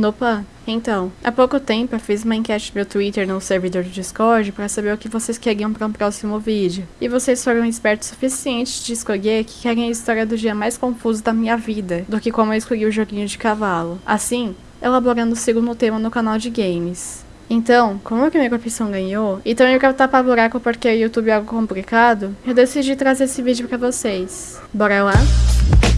Nopa, então, há pouco tempo eu fiz uma enquete meu Twitter no servidor do Discord para saber o que vocês queriam para um próximo vídeo. E vocês foram espertos o suficiente de escolher que querem a história do dia mais confuso da minha vida, do que como eu escolhi o joguinho de cavalo. Assim, elaborando o segundo tema no canal de games. Então, como que minha profissão ganhou, e também quero tapar buraco porque o YouTube é algo complicado, eu decidi trazer esse vídeo pra vocês. Bora lá?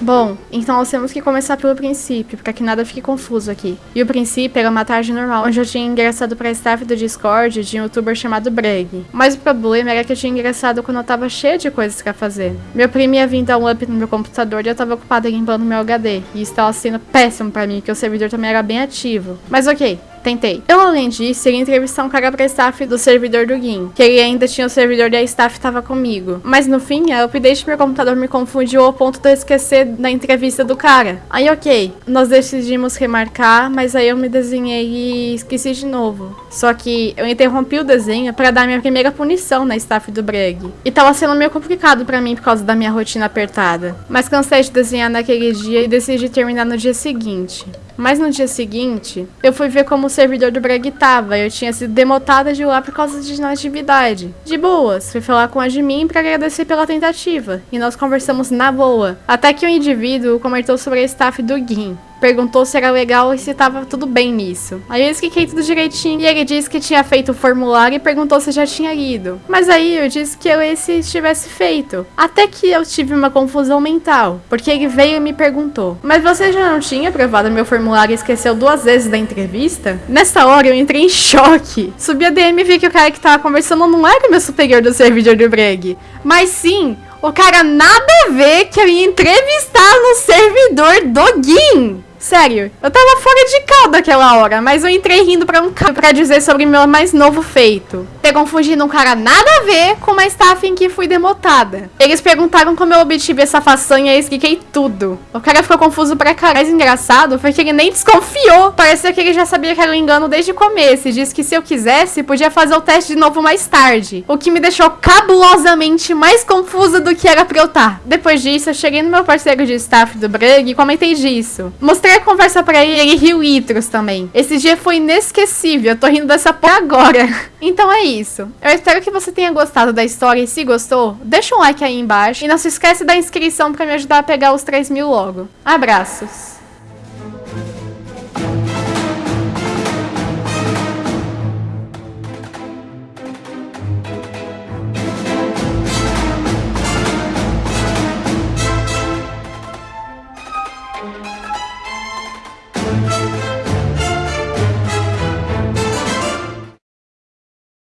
Bom, então nós temos que começar pelo princípio, para que nada fique confuso aqui. E o princípio era uma tarde normal, onde eu tinha ingressado pra staff do Discord de um youtuber chamado Breg. Mas o problema era que eu tinha ingressado quando eu tava cheia de coisas pra fazer. Meu primo ia vir dar um up no meu computador e eu tava ocupada limpando meu HD. E isso tava sendo péssimo pra mim, porque o servidor também era bem ativo. Mas ok, Tentei. Eu, além disso, iria entrevistar um cara pra staff do servidor do GIM, que ele ainda tinha o servidor e a staff tava comigo. Mas no fim, a update do meu computador me confundiu ao ponto de eu esquecer da entrevista do cara. Aí, ok, nós decidimos remarcar, mas aí eu me desenhei e esqueci de novo. Só que eu interrompi o desenho para dar minha primeira punição na staff do Breg. E tava sendo meio complicado para mim por causa da minha rotina apertada. Mas cansei de desenhar naquele dia e decidi terminar no dia seguinte. Mas no dia seguinte, eu fui ver como o servidor do Breg tava. Eu tinha sido demotada de lá por causa de inatividade. De boas, fui falar com a admin para agradecer pela tentativa. E nós conversamos na boa. Até que o um indivíduo comentou sobre a staff do GIM perguntou se era legal e se tava tudo bem nisso. Aí eu expliquei tudo direitinho e ele disse que tinha feito o formulário e perguntou se já tinha lido. Mas aí eu disse que eu esse tivesse feito. Até que eu tive uma confusão mental, porque ele veio e me perguntou: Mas você já não tinha aprovado meu formulário e esqueceu duas vezes da entrevista? Nessa hora eu entrei em choque. Subi a DM e vi que o cara que tava conversando não era meu superior do servidor do Breg, mas sim o cara nada a ver que eu ia entrevistar no servidor do GIM. Sério, eu tava fora de caldo aquela hora, mas eu entrei rindo pra um cara pra dizer sobre meu mais novo feito. Ter confundido um cara nada a ver com uma staff em que fui demotada. Eles perguntaram como eu obtive essa façanha e expliquei tudo. O cara ficou confuso pra caralho. Mais engraçado foi que ele nem desconfiou. Parecia que ele já sabia que era um engano desde o começo e disse que se eu quisesse, podia fazer o teste de novo mais tarde. O que me deixou cabulosamente mais confusa do que era pra eu estar. Tá. Depois disso, eu cheguei no meu parceiro de staff do Brug e comentei disso. Mostrei a conversa pra ele, ele riu itros também. Esse dia foi inesquecível, eu tô rindo dessa porra agora. Então é isso. Eu espero que você tenha gostado da história e se gostou, deixa um like aí embaixo. E não se esquece da inscrição pra me ajudar a pegar os 3 mil logo. Abraços.